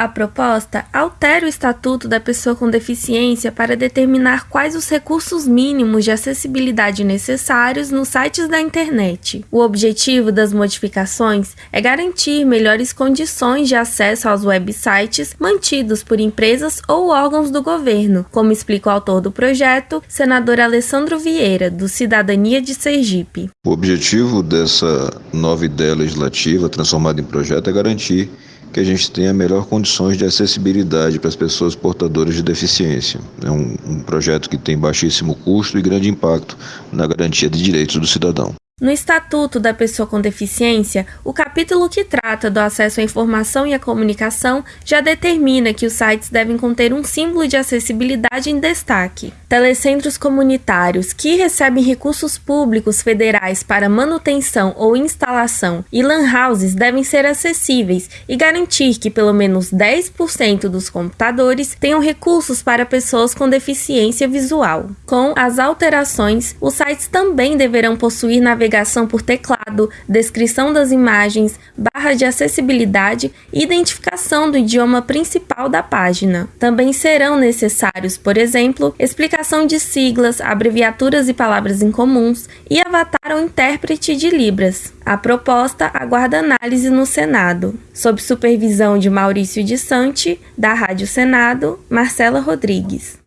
A proposta altera o Estatuto da Pessoa com Deficiência para determinar quais os recursos mínimos de acessibilidade necessários nos sites da internet. O objetivo das modificações é garantir melhores condições de acesso aos websites mantidos por empresas ou órgãos do governo, como explica o autor do projeto, senador Alessandro Vieira, do Cidadania de Sergipe. O objetivo dessa nova ideia legislativa transformada em projeto é garantir que a gente tenha melhor condições de acessibilidade para as pessoas portadoras de deficiência. É um, um projeto que tem baixíssimo custo e grande impacto na garantia de direitos do cidadão. No Estatuto da Pessoa com Deficiência, o capítulo que trata do acesso à informação e à comunicação já determina que os sites devem conter um símbolo de acessibilidade em destaque. Telecentros comunitários que recebem recursos públicos federais para manutenção ou instalação e lan houses devem ser acessíveis e garantir que pelo menos 10% dos computadores tenham recursos para pessoas com deficiência visual. Com as alterações, os sites também deverão possuir navegação por teclado, descrição das imagens, barra de acessibilidade e identificação do idioma principal da página. Também serão necessários, por exemplo, explicação de siglas, abreviaturas e palavras incomuns e avatar ou intérprete de Libras. A proposta aguarda análise no Senado. Sob supervisão de Maurício de Sante, da Rádio Senado, Marcela Rodrigues.